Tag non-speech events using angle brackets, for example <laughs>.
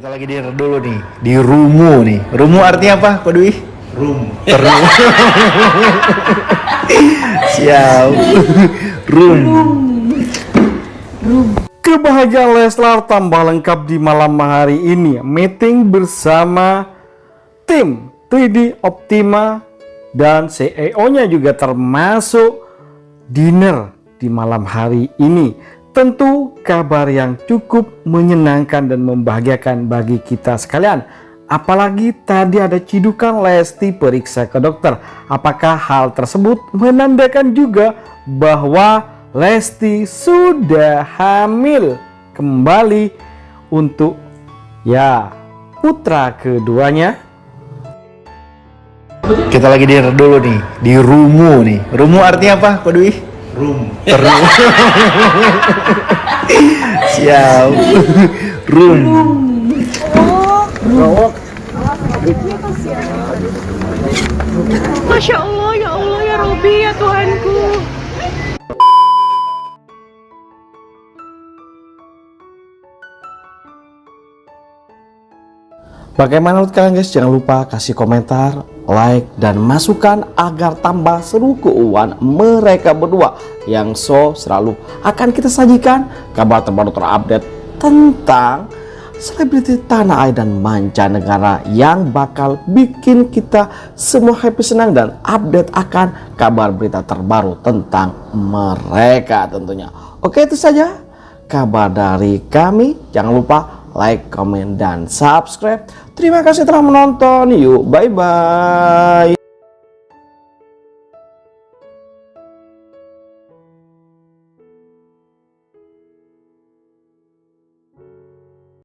Kita lagi di dulu nih, di Rumu nih. Rumu artinya apa, Pak Dwi? Room. Rumu. <laughs> Siap. Rum. Kebahagiaan Leslar tambah lengkap di malam hari ini. Meeting bersama tim 3D Optima dan CEO-nya juga termasuk dinner di malam hari ini. Tentu kabar yang cukup menyenangkan dan membahagiakan bagi kita sekalian. Apalagi tadi ada cidukan Lesti periksa ke dokter. Apakah hal tersebut menandakan juga bahwa Lesti sudah hamil kembali untuk ya putra keduanya? Kita lagi di dulu nih, di Rumu nih. Rumu artinya apa, Pak? Room. Rum. <laughs> Siap. Rum. Masya Allah, ya Allah, ya Robi, ya Tuhanku. Bagaimana menurut kalian guys? Jangan lupa kasih komentar, like, dan masukan agar tambah seru keuangan mereka berdua yang so selalu akan kita sajikan kabar terbaru terupdate tentang selebriti tanah air dan mancanegara yang bakal bikin kita semua happy senang dan update akan kabar berita terbaru tentang mereka tentunya. Oke itu saja kabar dari kami. Jangan lupa like, comment, dan subscribe. Terima kasih telah menonton. Yuk, bye-bye.